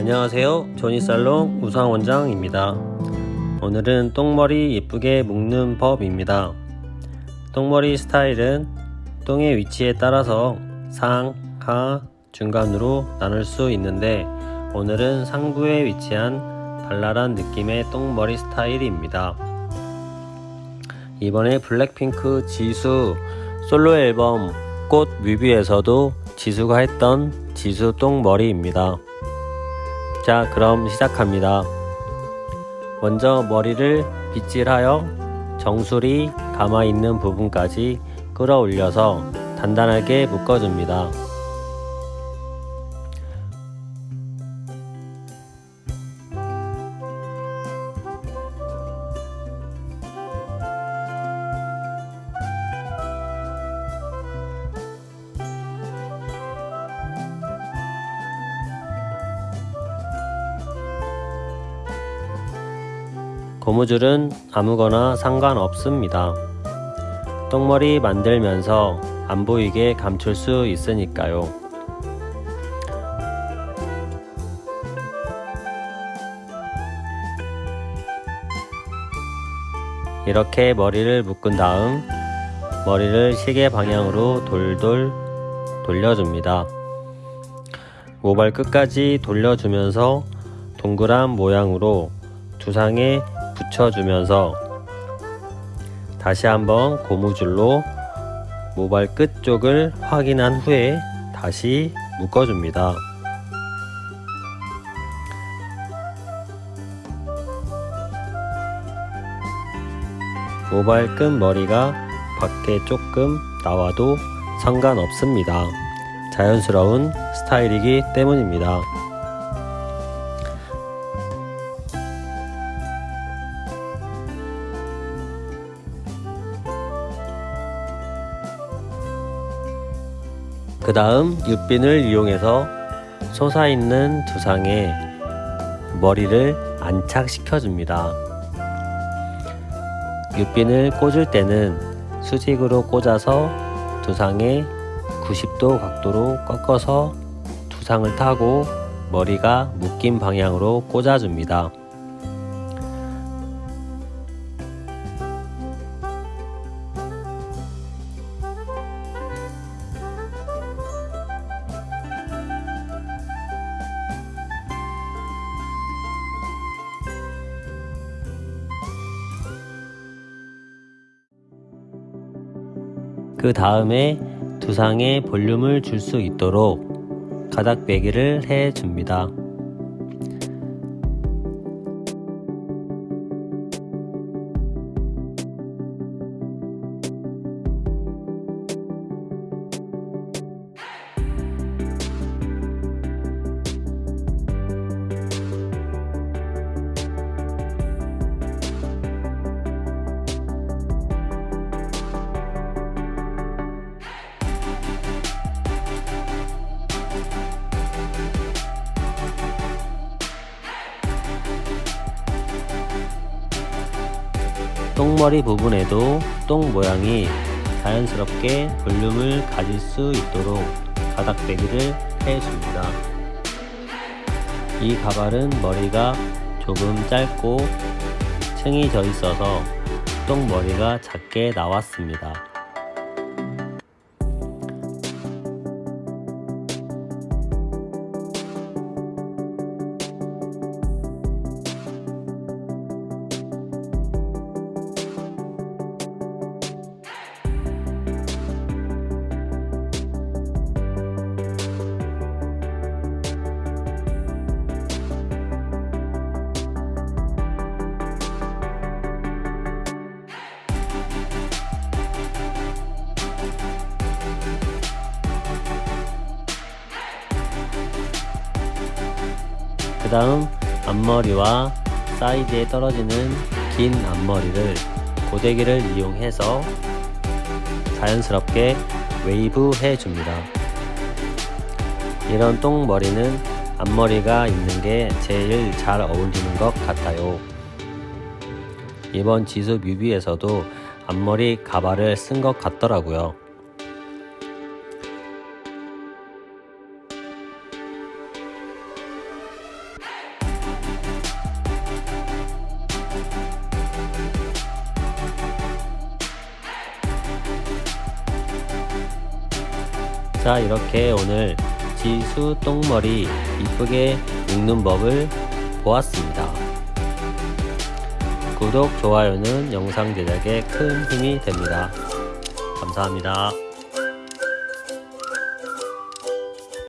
안녕하세요. 조니살롱 우상원장입니다. 오늘은 똥머리 예쁘게 묶는 법입니다. 똥머리 스타일은 똥의 위치에 따라서 상, 하, 중간으로 나눌 수 있는데 오늘은 상부에 위치한 발랄한 느낌의 똥머리 스타일입니다. 이번에 블랙핑크 지수 솔로 앨범 꽃 뮤비에서도 지수가 했던 지수 똥머리입니다 자 그럼 시작합니다. 먼저 머리를 빗질하여 정수리 감아 있는 부분까지 끌어올려서 단단하게 묶어줍니다 고무줄은 아무거나 상관없습니다. 똥머리 만들면서 안 보이게 감출 수 있으니까요. 이렇게 머리를 묶은 다음 머리를 시계 방향으로 돌돌 돌려줍니다. 모발 끝까지 돌려주면서 동그란 모양으로 두상에 붙여주면서 다시 한번 고무줄로 모발 끝 쪽을 확인한 후에 다시 묶어줍니다. 모발 끝 머리가 밖에 조금 나와도 상관없습니다. 자연스러운 스타일이기 때문입니다. 그 다음 육빈을 이용해서 솟아있는 두상에 머리를 안착시켜 줍니다. 육빈을 꽂을 때는 수직으로 꽂아서 두상에 90도 각도로 꺾어서 두상을 타고 머리가 묶인 방향으로 꽂아줍니다. 그 다음에 두상에 볼륨을 줄 수 있도록 가닥 빼기를 해 줍니다. 똥머리 부분에도 똥 모양이 자연스럽게 볼륨을 가질 수 있도록 가닥빼기를 해줍니다. 이 가발은 머리가 조금 짧고 층이 져 있어서 똥머리가 작게 나왔습니다. 그 다음 앞머리와 사이드에 떨어지는 긴 앞머리를 고데기를 이용해서 자연스럽게 웨이브 해줍니다. 이런 똥머리는 앞머리가 있는 게 제일 잘 어울리는 것 같아요. 이번 지수 뮤비에서도 앞머리 가발을 쓴 것 같더라고요. 자 이렇게 오늘 지수 똥머리 이쁘게 묶는 법을 보았습니다. 구독, 좋아요는 영상 제작에 큰 힘이 됩니다. 감사합니다.